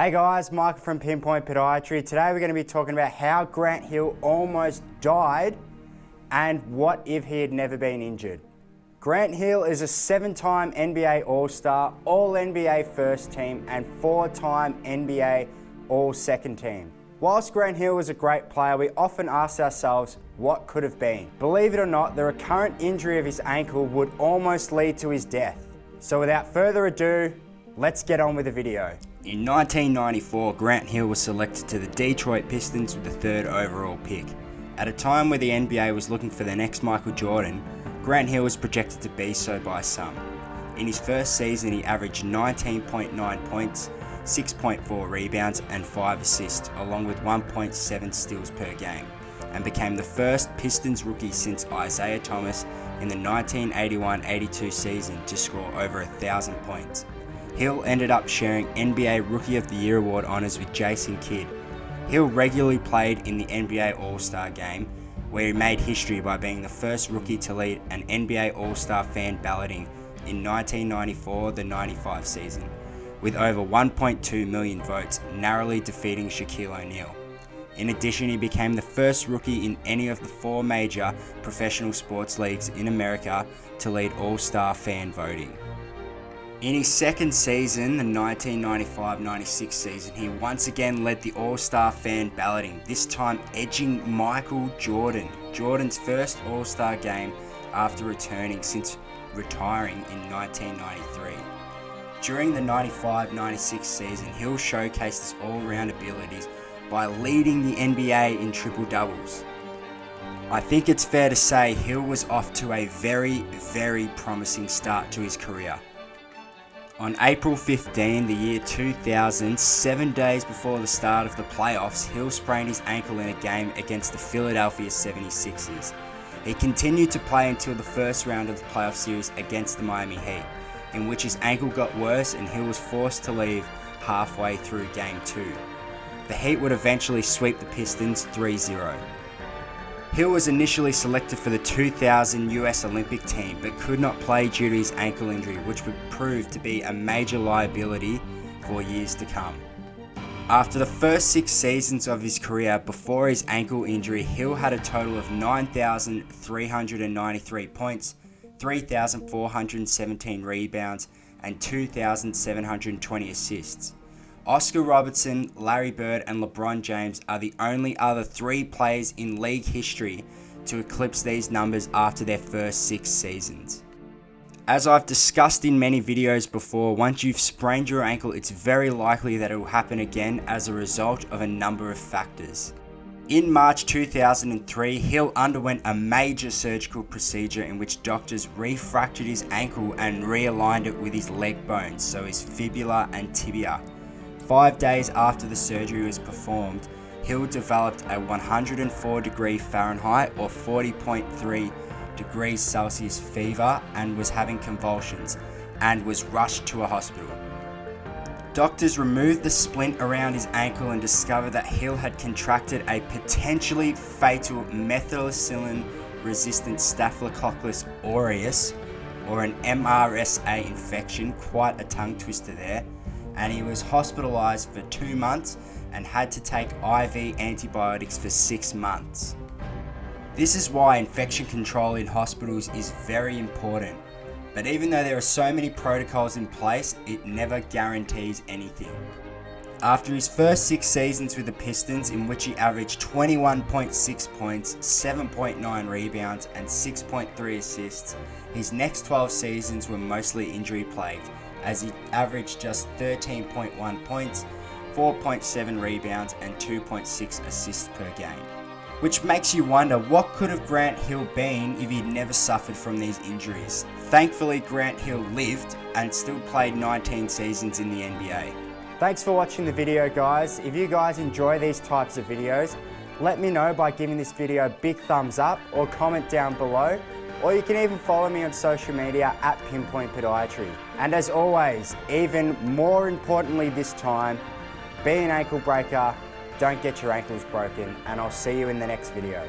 Hey guys, Michael from Pinpoint Podiatry. Today we're going to be talking about how Grant Hill almost died and what if he had never been injured. Grant Hill is a seven-time NBA All-Star, All-NBA First Team and four-time NBA All-Second Team. Whilst Grant Hill was a great player, we often ask ourselves what could have been. Believe it or not, the recurrent injury of his ankle would almost lead to his death. So without further ado, let's get on with the video. In 1994, Grant Hill was selected to the Detroit Pistons with the third overall pick. At a time where the NBA was looking for the next Michael Jordan, Grant Hill was projected to be so by some. In his first season, he averaged 19.9 points, 6.4 rebounds and 5 assists, along with 1.7 steals per game, and became the first Pistons rookie since Isiah Thomas in the 1981-82 season to score over 1,000 points. Hill ended up sharing NBA Rookie of the Year award honours with Jason Kidd. Hill regularly played in the NBA All-Star Game, where he made history by being the first rookie to lead an NBA All-Star fan balloting in 1994-95 season with over 1.2 million votes, narrowly defeating Shaquille O'Neal. In addition, he became the first rookie in any of the four major professional sports leagues in America to lead All-Star fan voting. In his second season, the 1995-96 season, he once again led the All-Star fan balloting, this time edging Michael Jordan, Jordan's first All-Star game after returning since retiring in 1993. During the 95-96 season, Hill showcased his all-round abilities by leading the NBA in triple-doubles. I think it's fair to say Hill was off to a very, very promising start to his career. On April 15, the year 2000, seven days before the start of the playoffs, Hill sprained his ankle in a game against the Philadelphia 76ers. He continued to play until the first round of the playoff series against the Miami Heat in which his ankle got worse and Hill was forced to leave halfway through game 2. The Heat would eventually sweep the Pistons 3-0. Hill was initially selected for the 2000 US Olympic team but could not play due to his ankle injury which would prove to be a major liability for years to come. After the first six seasons of his career before his ankle injury, Hill had a total of 9,393 points, 3,417 rebounds, and 2,720 assists. Oscar Robertson, Larry Bird, and LeBron James are the only other three players in league history to eclipse these numbers after their first six seasons. As I've discussed in many videos before, once you've sprained your ankle, it's very likely that it will happen again as a result of a number of factors. In March 2003, Hill underwent a major surgical procedure in which doctors refractured his ankle and realigned it with his leg bones, so his fibula and tibia. Five days after the surgery was performed, Hill developed a 104 degree Fahrenheit or 40.3 degrees Celsius fever and was having convulsions and was rushed to a hospital. Doctors removed the splint around his ankle and discovered that Hill had contracted a potentially fatal methicillin resistant Staphylococcus aureus or an MRSA infection, quite a tongue twister there, and he was hospitalized for two months and had to take IV antibiotics for six months. This is why infection control in hospitals is very important but even though there are so many protocols in place, it never guarantees anything. After his first six seasons with the Pistons, in which he averaged 21.6 points, 7.9 rebounds, and 6.3 assists, his next 12 seasons were mostly injury plagued, as he averaged just 13.1 points, 4.7 rebounds, and 2.6 assists per game. Which makes you wonder what could have Grant Hill been if he'd never suffered from these injuries. Thankfully Grant Hill lived and still played 19 seasons in the NBA. Thanks for watching the video guys. If you guys enjoy these types of videos, let me know by giving this video a big thumbs up or comment down below or you can even follow me on social media at Pinpoint Podiatry. And as always, even more importantly this time, be an ankle breaker, don't get your ankles broken, and I'll see you in the next video.